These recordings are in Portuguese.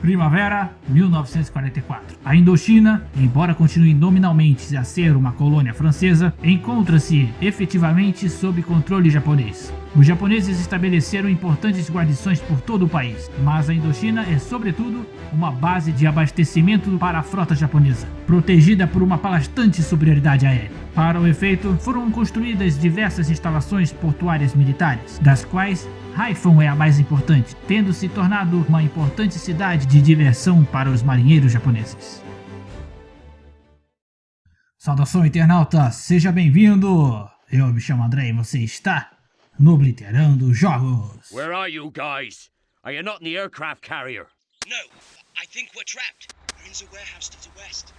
Primavera 1944. A Indochina, embora continue nominalmente a ser uma colônia francesa, encontra-se efetivamente sob controle japonês. Os japoneses estabeleceram importantes guarnições por todo o país, mas a Indochina é sobretudo uma base de abastecimento para a frota japonesa, protegida por uma bastante superioridade aérea. Para o efeito, foram construídas diversas instalações portuárias militares, das quais Haiphong é a mais importante, tendo se tornado uma importante cidade de diversão para os marinheiros japoneses. Saudação internauta, seja bem-vindo! Eu me chamo André e você está no Obliterando Jogos. Where are you guys? Are you not in the aircraft carrier? No, I think we're trapped. We're in the warehouse to the west.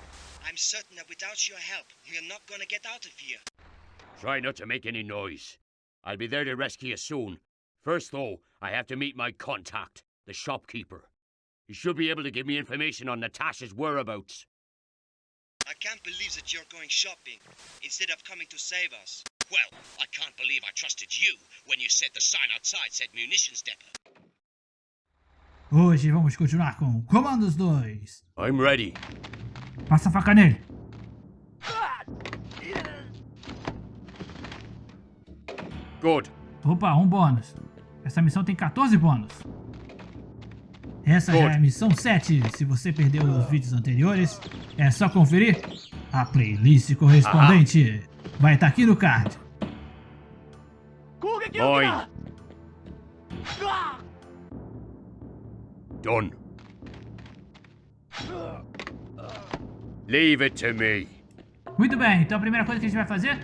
I'm certain that without your help, we're not gonna get out of here. Try not to make any noise. I'll be there to rescue you soon. First, though, I have to meet my contact, the shopkeeper. He should be able to give me information on Natasha's whereabouts. I can't believe that you're going shopping instead of coming to save us. Well, I can't believe I trusted you when you said the sign outside said munitions depot. Hoje vamos continuar com Comandos 2. I'm ready. Passa a faca nele. Good. Opa, um bônus. Essa missão tem 14 bônus. Essa já é a missão 7. Se você perdeu os vídeos anteriores, é só conferir a playlist correspondente. Vai estar aqui no card. Mine. Done. Leave it to me. Muito bem, então a primeira coisa que a gente vai fazer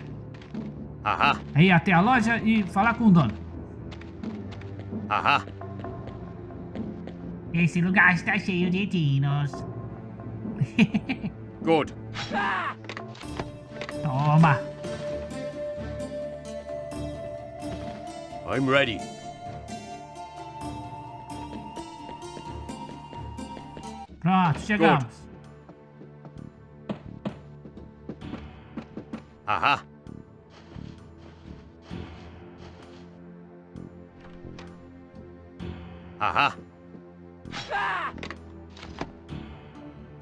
Aha. é ir até a loja e falar com o dono. Aha. Esse lugar está cheio de dinos. Good. Toma. I'm ready. Pronto, chegamos. Aha. Aha.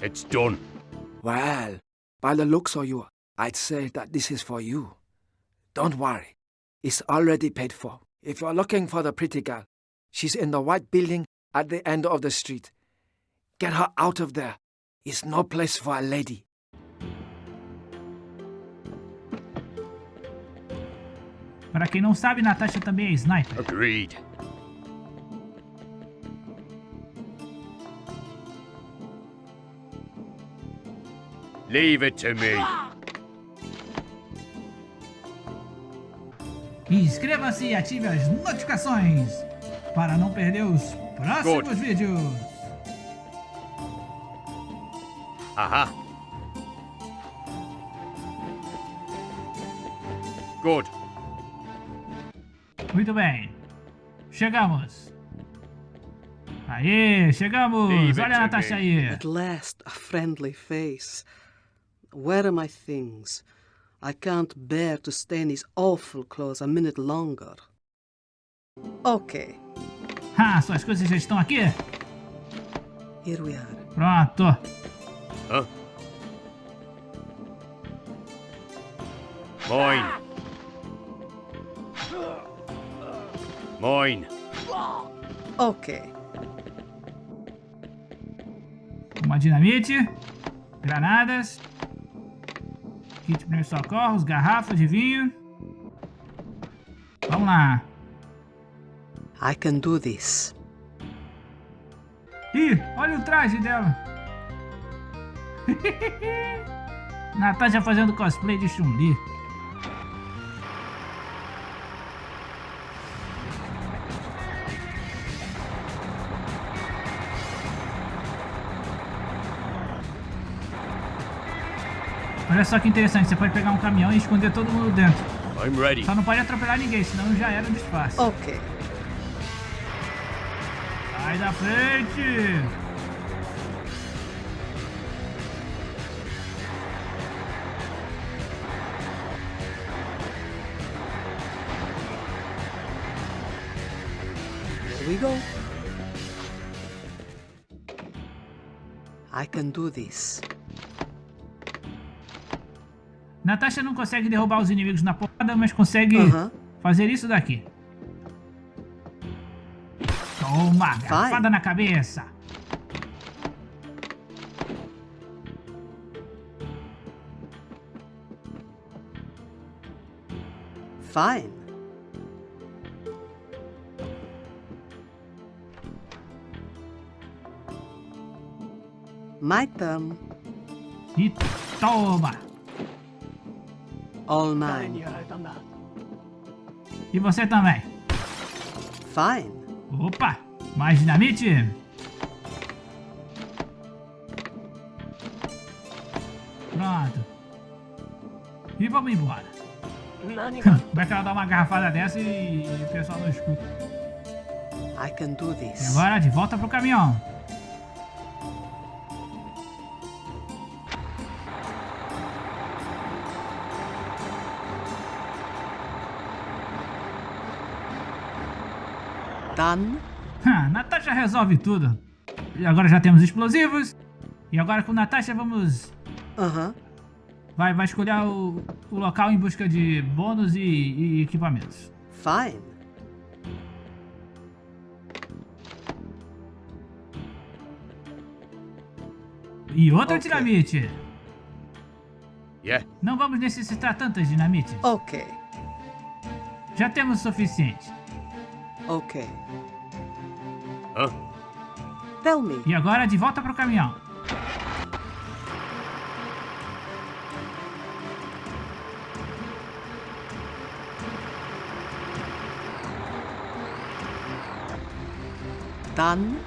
It's done. Well, by the looks of you, I'd say that this is for you. Don't worry, it's already paid for. If you're looking for the pretty girl, she's in the white building at the end of the street. Get her out of there. It's no place for a lady. Para quem não sabe, Natasha também é sniper. Agreed. Leave it to me. Inscreva-se e ative as notificações para não perder os próximos Good. vídeos. Aha. Good. Muito bem. Chegamos. Aê, chegamos. Leave Olha a Natasha aí. At last, a friendly face. Where are my things? I can't bear to stay in these awful clothes a minute longer. Okay, Ah, suas coisas já estão aqui? here we are. Pronto. Huh? Mine. Mine. Okay, Uma dinamite. Granadas. Kit de primeiros socorros. Garrafa de vinho. Vamos lá. I can do this. Ih, olha o traje dela. Natasha fazendo cosplay de Chun-Li. Olha só que interessante, você pode pegar um caminhão e esconder todo mundo dentro. I'm ready. Só não pode atropelar ninguém, senão já era um disfarce. Okay, Sai da frente! here we go. I can do this. Natasha não consegue derrubar os inimigos na porrada, mas consegue Aham. fazer isso daqui. Toma, garfada na cabeça. Fine. My turn. E toma. All mine. E você também. Fine. Opa, mais dinamite. Pronto. E vamos embora. Como é que ela dá uma garrafada dessa e o pessoal não escuta? I can do E this. agora de volta pro caminhão. Ha, Natasha resolve tudo. E agora já temos explosivos. E agora com Natasha vamos... Uh-huh. Vai, vai escolher o, o local em busca de bônus e, e equipamentos. Fine. E outra Ok. dinamite. Yeah? Não vamos necessitar tantas dinamites. Okay. Já temos o suficiente. Okay. Huh? Tell me. E agora de volta pro caminhão. Done.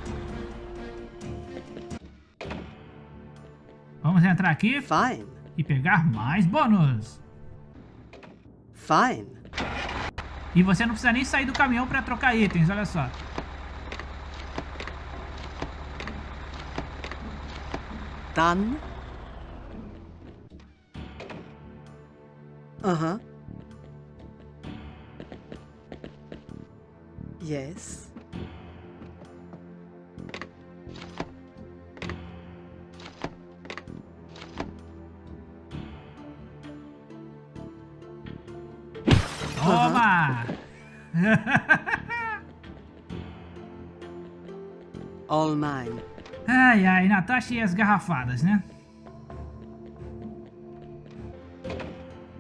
Vamos entrar aqui Fine. e pegar mais bônus. Fine. E você não precisa nem sair do caminhão para trocar itens, olha só. Done. Uh-huh. Yes. Toma! All mine. Ai, ai, Natasha e as garrafadas, né?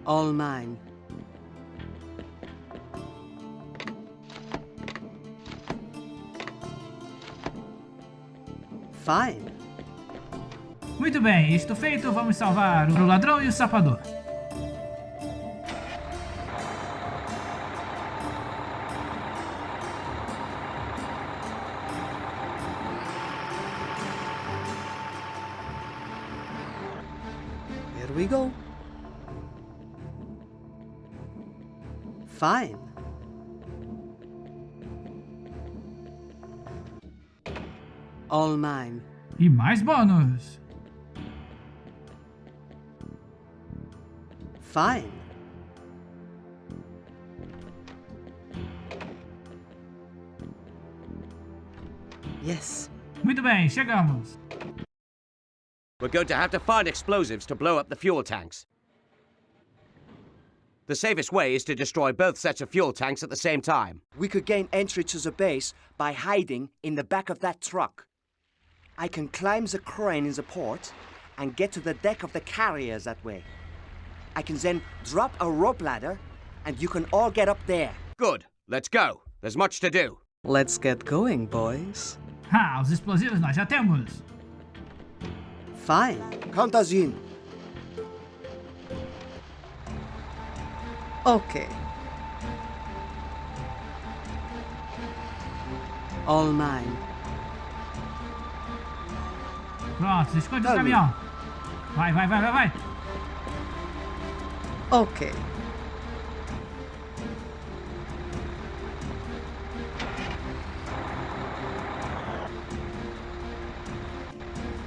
All mine. Fine. Muito bem, isto feito, vamos salvar o ladrão e o sapador. We go. Fine. All mine. E mais bônus. Fine. Yes. Muito bem, chegamos. We're going to have to find explosives to blow up the fuel tanks. The safest way is to destroy both sets of fuel tanks at the same time. We could gain entry to the base by hiding in the back of that truck. I can climb the crane in the port and get to the deck of the carrier that way. I can then drop a rope ladder and you can all get up there. Good. Let's go. There's much to do. Let's get going, boys. Ah, os explosivos nós já temos. Fine. Count us in. Okay. All mine. Pronto, esconde o Tá, caminhão. Vai, vai, vai, vai, vai. Okay.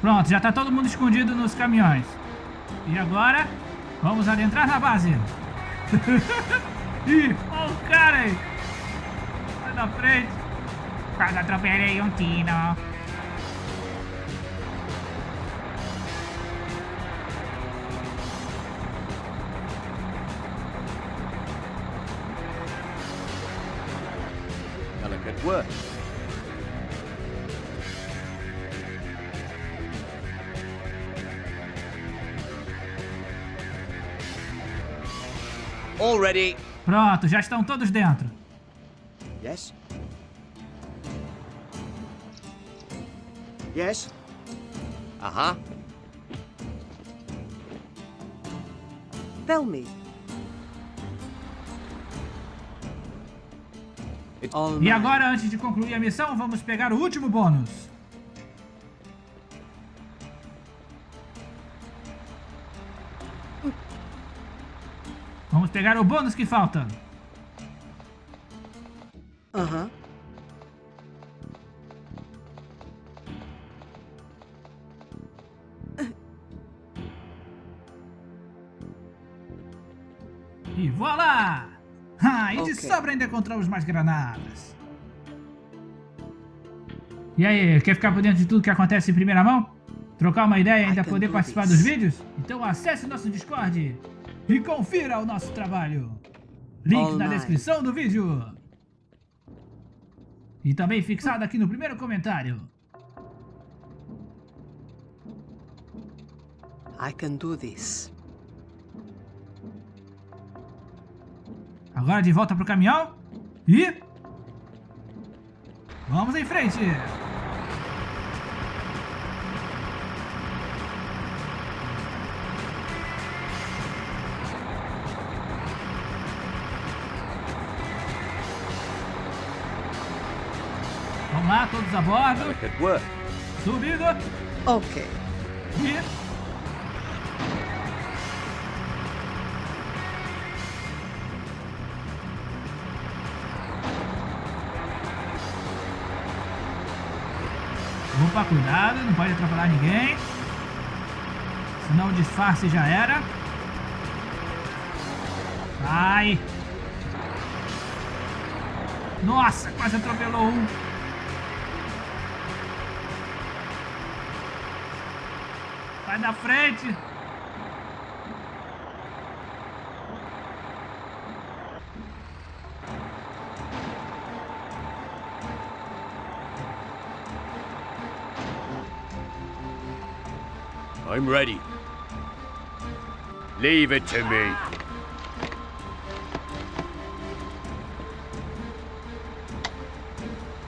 Pronto, já está todo mundo escondido nos caminhões. E agora, vamos adentrar na base. Ih, olha o cara aí. Sai da frente. Quase atropelei um tino. Delicate work. All ready. Pronto, já estão todos dentro. Yes? Yes? Uh-huh. Tell me. It's All E agora, antes de concluir a missão, vamos pegar o último bônus. Pegar o bônus que falta. Uh-huh. E voilá! Ah, e de Ok. sobra ainda encontramos mais granadas. E aí, quer ficar por dentro de tudo que acontece em primeira mão? Trocar uma ideia e ainda poder participar this. dos vídeos? Então acesse nosso Discord e confira o nosso trabalho. Link All na night. descrição do vídeo. E também fixado aqui no primeiro comentário. I can do this. Agora de volta pro caminhão. E... Vamos em frente. Lá, todos a bordo. Subindo. Okay. E... Opa, cuidado, não pode atrapalhar ninguém. Senão o disfarce já era. Sai! Nossa, quase atropelou um. Sai da frente! I'm ready. Leave it to me.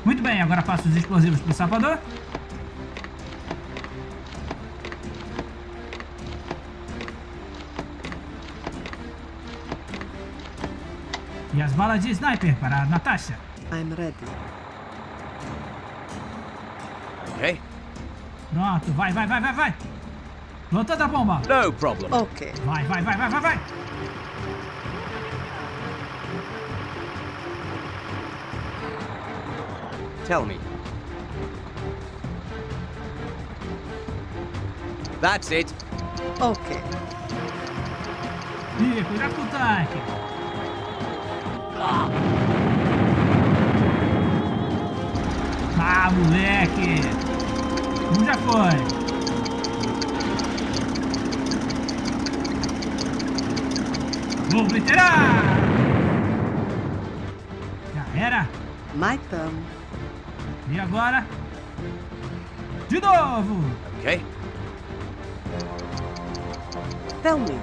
Muito bem, agora passo os explosivos pro sapador. As balas de sniper para a Natasha. I'm ready. Okay? Pronto, vai, vai, vai, vai, vai. Plantando a bomba. No problem. Okay. Vai, vai, vai, vai, vai, vai. Tell me. That's it. Okay. Ih, cuidado com o tanque. Ah, moleque. Um já foi. Vou obliterar. Já era. Turn. E agora? De novo. Okay? Tell me.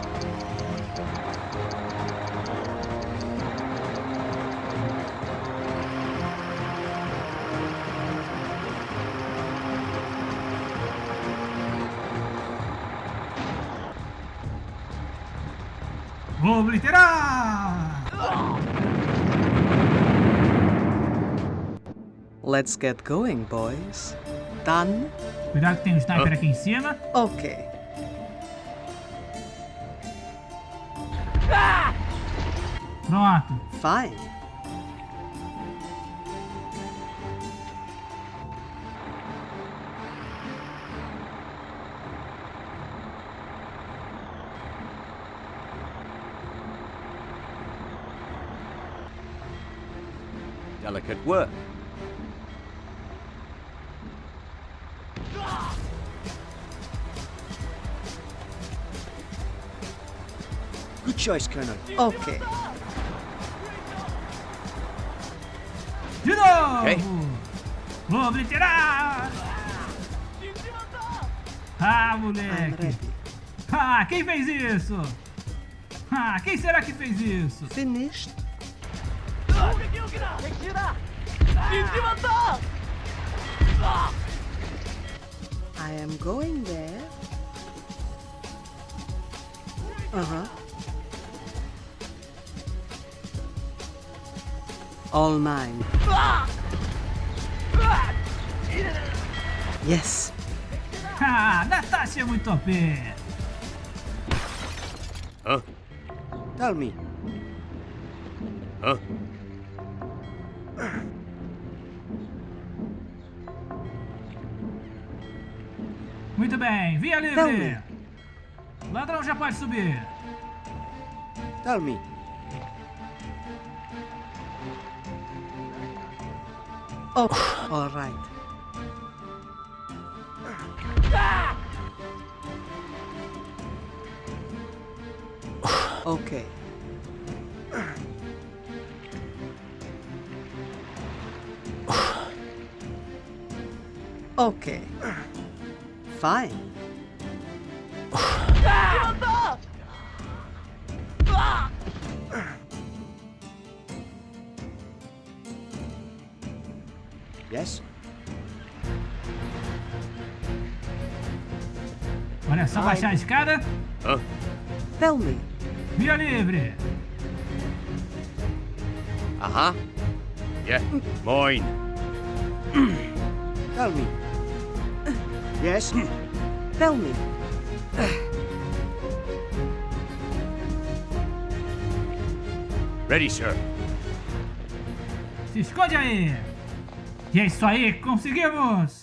Vou obliterar. Let's get going, boys. Done? Cuidado que tem um sniper aqui em cima. Okay. Pronto. Fine. Work. Good choice, Colonel. Okay. De novo! Ok. Vou obliterar! Ah, moleque! Ah, quem fez isso? Ah, quem será que fez isso? Finished? I am going there. Uh-huh. All mine. Yes. Ah, Natasha é muito OP! Huh? Tell me, Huh? Muito bem, via livre! O ladrão já pode subir! tell me. Oh, all right. Okay. Okay. Fine. Yes? Olha só baixar a escada. Huh? Tell me. Via livre! Uh-huh. Yeah, mine. Tell me. Yes? Tell me. Ready, sir. Se esconde aí! E é isso aí, conseguimos!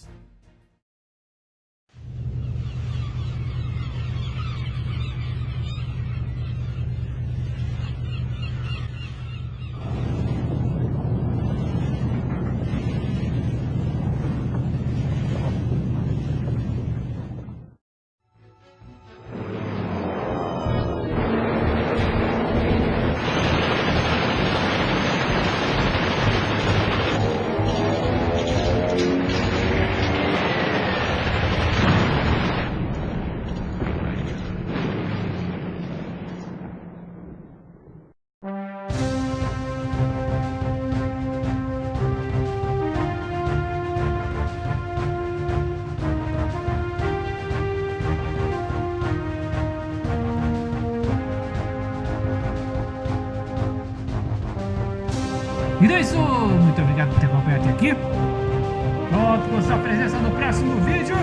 Então é isso, muito obrigado por ter acompanhado até aqui. Conto com sua presença no próximo vídeo.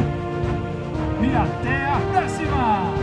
E até a próxima!